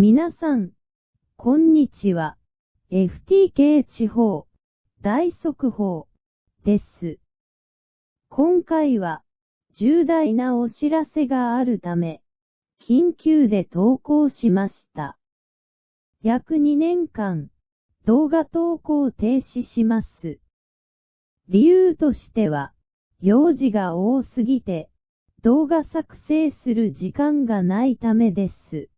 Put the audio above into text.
皆さん、こんにちは。FTK 地方大速報です。今回は重大なお知らせがあるため、緊急で投稿しました。約2年間、動画投稿停止します。理由としては、用事が多すぎて、動画作成する時間がないためです。